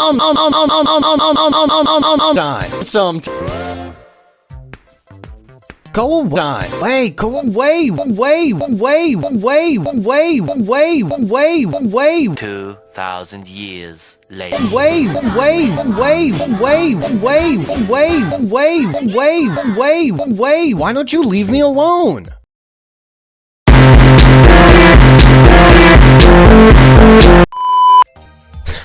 um um um um um um um um um um um um um time. Some Go away. Way, go away, way, way, way, way, way, way, way, 2,000 years later. way, way, way, way, way, way, way, way, way, way. Why don't you leave me alone?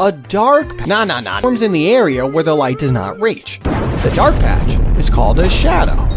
A dark na na na forms in the area where the light does not reach. The dark patch is called a shadow.